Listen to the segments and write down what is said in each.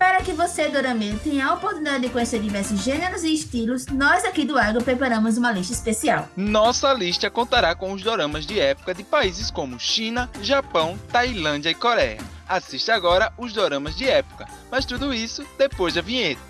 Para que você, dorameiro, tenha a oportunidade de conhecer diversos gêneros e estilos, nós aqui do Agro preparamos uma lista especial. Nossa lista contará com os doramas de época de países como China, Japão, Tailândia e Coreia. Assista agora os doramas de época, mas tudo isso depois da vinheta.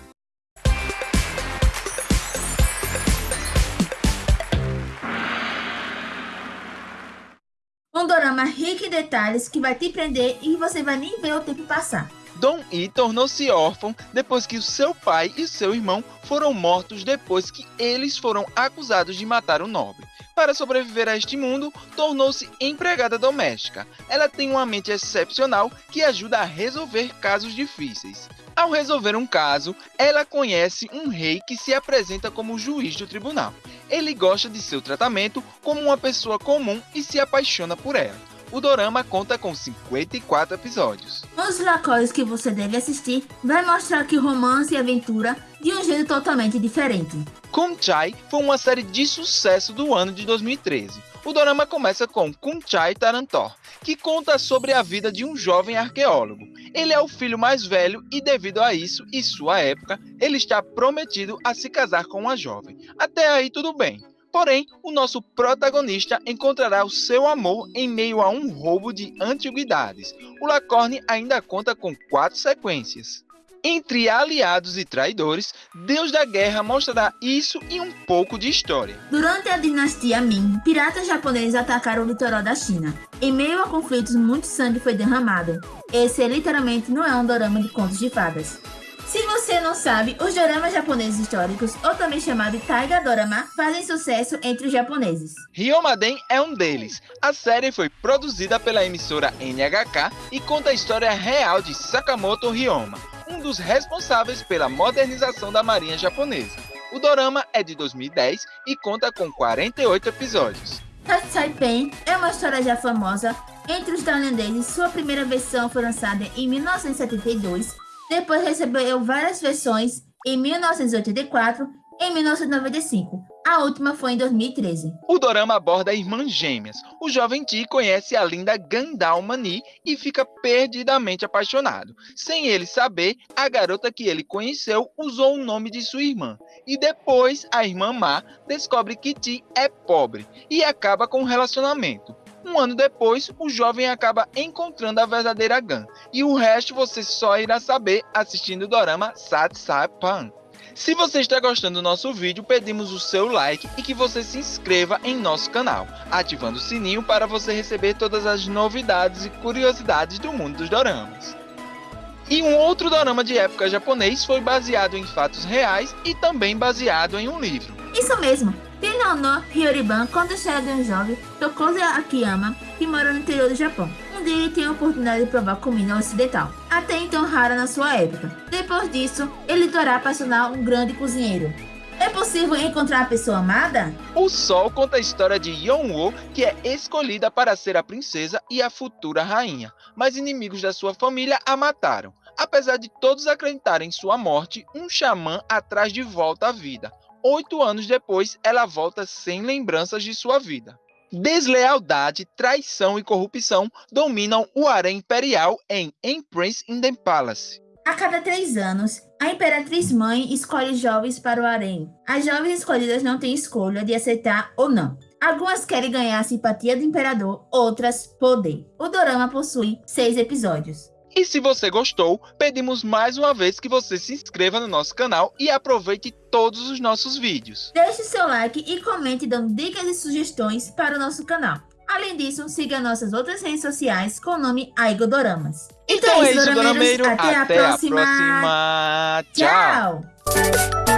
Um dorama rico em detalhes que vai te prender e você vai nem ver o tempo passar. Dong Yi tornou-se órfão depois que seu pai e seu irmão foram mortos depois que eles foram acusados de matar o nobre. Para sobreviver a este mundo, tornou-se empregada doméstica. Ela tem uma mente excepcional que ajuda a resolver casos difíceis. Ao resolver um caso, ela conhece um rei que se apresenta como juiz do tribunal. Ele gosta de seu tratamento como uma pessoa comum e se apaixona por ela. O dorama conta com 54 episódios. Os lacores que você deve assistir vai mostrar que romance e aventura de um jeito totalmente diferente. Kunchai foi uma série de sucesso do ano de 2013. O dorama começa com Kunchai Tarantor, que conta sobre a vida de um jovem arqueólogo. Ele é o filho mais velho e devido a isso e sua época, ele está prometido a se casar com uma jovem. Até aí tudo bem. Porém, o nosso protagonista encontrará o seu amor em meio a um roubo de antiguidades. O Lacorne ainda conta com quatro sequências. Entre aliados e traidores, Deus da Guerra mostrará isso e um pouco de história. Durante a dinastia Ming, piratas japoneses atacaram o litoral da China. Em meio a conflitos, muito sangue foi derramado. Esse literalmente não é um dorama de contos de fadas. Se você não sabe, os doramas japoneses históricos, ou também chamado Taiga Dorama, fazem sucesso entre os japoneses. Ryomaden é um deles. A série foi produzida pela emissora NHK e conta a história real de Sakamoto Ryoma, um dos responsáveis pela modernização da marinha japonesa. O dorama é de 2010 e conta com 48 episódios. Tatsai Pen é uma história já famosa entre os tailandeses. Sua primeira versão foi lançada em 1972 depois recebeu várias versões em 1984 e em 1995. A última foi em 2013. O dorama aborda irmãs gêmeas. O jovem Ti conhece a linda Gandal Mani e fica perdidamente apaixonado. Sem ele saber, a garota que ele conheceu usou o nome de sua irmã. E depois, a irmã Ma descobre que Ti é pobre e acaba com o relacionamento. Um ano depois, o jovem acaba encontrando a verdadeira Gun, e o resto você só irá saber assistindo o dorama Pan. Se você está gostando do nosso vídeo, pedimos o seu like e que você se inscreva em nosso canal, ativando o sininho para você receber todas as novidades e curiosidades do mundo dos doramas. E um outro dorama de época japonês foi baseado em fatos reais e também baseado em um livro. Isso mesmo! Tinono Hyoriban conta a história de um jovem, Tokoza Akiyama, que mora no interior do Japão. Um dia ele tem a oportunidade de provar comida ocidental, até então rara na sua época. Depois disso, ele terá para tornar um grande cozinheiro. É possível encontrar a pessoa amada? O Sol conta a história de Yeonwoo, que é escolhida para ser a princesa e a futura rainha, mas inimigos da sua família a mataram. Apesar de todos acreditarem em sua morte, um xamã atrás de volta à vida, Oito anos depois, ela volta sem lembranças de sua vida. Deslealdade, traição e corrupção dominam o harém imperial em Empress in the Palace. A cada três anos, a Imperatriz Mãe escolhe jovens para o harém. As jovens escolhidas não têm escolha de aceitar ou não. Algumas querem ganhar a simpatia do imperador, outras poder. O dorama possui seis episódios. E se você gostou, pedimos mais uma vez que você se inscreva no nosso canal e aproveite todos os nossos vídeos. Deixe seu like e comente dando dicas e sugestões para o nosso canal. Além disso, siga nossas outras redes sociais com o nome Aigodoramas. Então, então é isso, Dorameiro. Até, Até a próxima. A próxima. Tchau. Tchau.